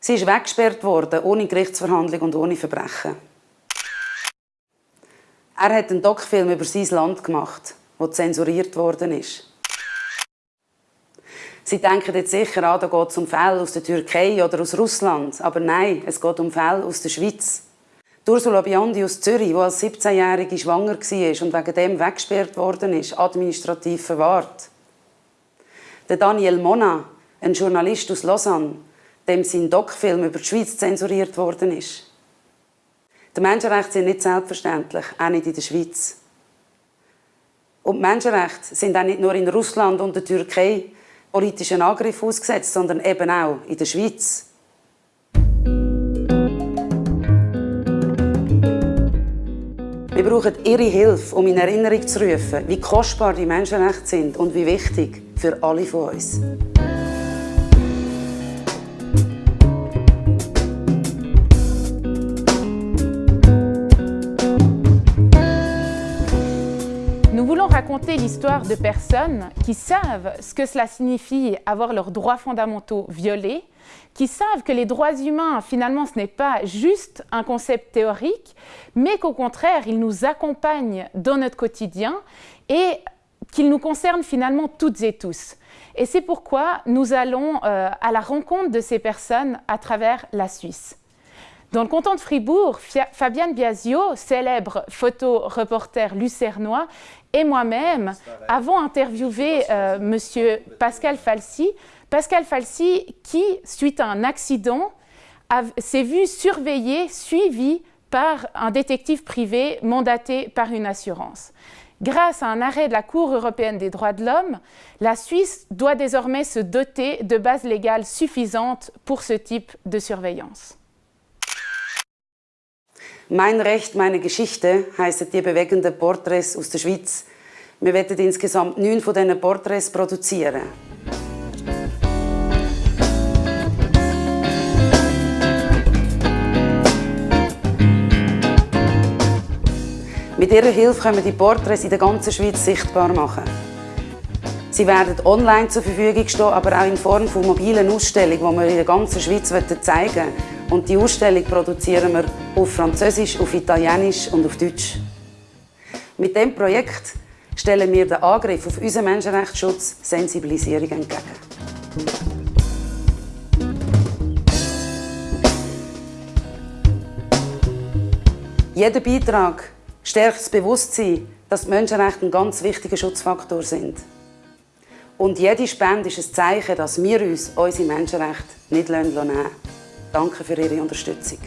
Sie ist weggesperrt worden, ohne Gerichtsverhandlung und ohne Verbrechen. Er hat einen Doc-Film über sein Land gemacht, der zensuriert worden ist. Sie denken jetzt sicher an, da geht es um Fälle aus der Türkei oder aus Russland. Aber nein, es geht um Fälle aus der Schweiz. Ursula Biondi aus Zürich, die als 17-Jährige schwanger war und wegen dem weggesperrt worden ist, administrativ verwahrt. Daniel Mona, ein Journalist aus Lausanne, dem sein Doc-Film über die Schweiz zensuriert worden ist. Die Menschenrechte sind nicht selbstverständlich, auch nicht in der Schweiz. Und die Menschenrechte sind auch nicht nur in Russland und der Türkei politischen Angriff ausgesetzt, sondern eben auch in der Schweiz. Wir brauchen Ihre Hilfe, um in Erinnerung zu rufen, wie kostbar die Menschenrechte sind und wie wichtig für alle von uns. Raconter l'histoire de personnes qui savent ce que cela signifie avoir leurs droits fondamentaux violés, qui savent que les droits humains, finalement, ce n'est pas juste un concept théorique, mais qu'au contraire, ils nous accompagnent dans notre quotidien et qu'ils nous concernent finalement toutes et tous. Et c'est pourquoi nous allons euh, à la rencontre de ces personnes à travers la Suisse. Dans le canton de Fribourg, Fabienne Biasio, célèbre photo-reporter lucernois, et moi-même avons interviewé euh, M. Pascal Falsi. Pascal Falsi qui, suite à un accident, s'est vu surveillé, suivi par un détective privé mandaté par une assurance. Grâce à un arrêt de la Cour européenne des droits de l'homme, la Suisse doit désormais se doter de bases légales suffisantes pour ce type de surveillance. Mein Recht, meine Geschichte heissen die bewegenden Porträts aus der Schweiz. Wir werden insgesamt neun von diesen Porträts produzieren. Mit ihrer Hilfe können wir die Porträts in der ganzen Schweiz sichtbar machen. Sie werden online zur Verfügung stehen, aber auch in Form von mobilen Ausstellungen, die wir in der ganzen Schweiz zeigen wollen. Und die Ausstellung produzieren wir auf Französisch, auf Italienisch und auf Deutsch. Mit diesem Projekt stellen wir den Angriff auf unseren Menschenrechtsschutz Sensibilisierung entgegen. Jeder Beitrag stärkt das Bewusstsein, dass die Menschenrechte ein ganz wichtiger Schutzfaktor sind. Und jede Spende ist ein Zeichen, dass wir uns unsere Menschenrechte nicht nehmen lassen. Danke für Ihre Unterstützung.